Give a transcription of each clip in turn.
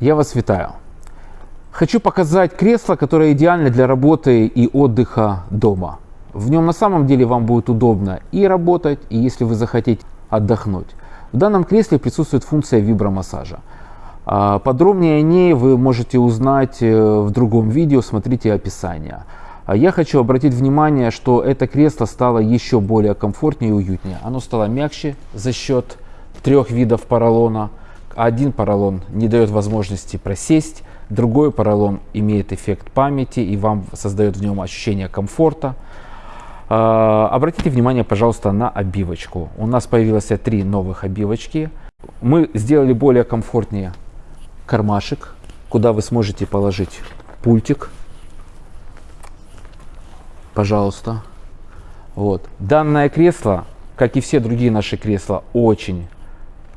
Я вас витаю. Хочу показать кресло, которое идеально для работы и отдыха дома. В нем на самом деле вам будет удобно и работать, и если вы захотите отдохнуть. В данном кресле присутствует функция вибромассажа. А, Подробнее о ней вы можете узнать э, в другом видео, смотрите описание. А Я хочу обратить внимание, что это кресло стало еще более комфортнее и уютнее. Оно стало мягче за счет трех видов поролона. Один поролон не дает возможности просесть, другой поролон имеет эффект памяти и вам создает в нем ощущение комфорта. А, Обратите внимание, пожалуйста, на обивочку. У нас появилось три новых обивочки. Мы сделали более комфортнее кармашек, куда вы сможете положить пультик. Пожалуйста. Вот. Данное кресло, как и все другие наши кресла, очень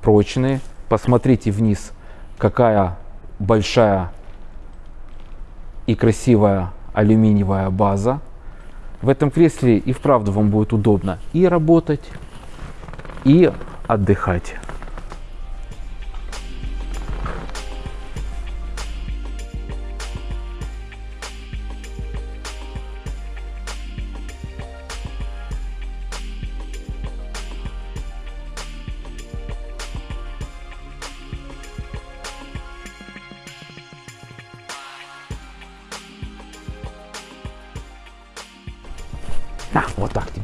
прочные. Посмотрите вниз, какая большая и красивая алюминиевая база. В этом кресле и вправду вам будет удобно и работать, и отдыхать. На, вот так тебе.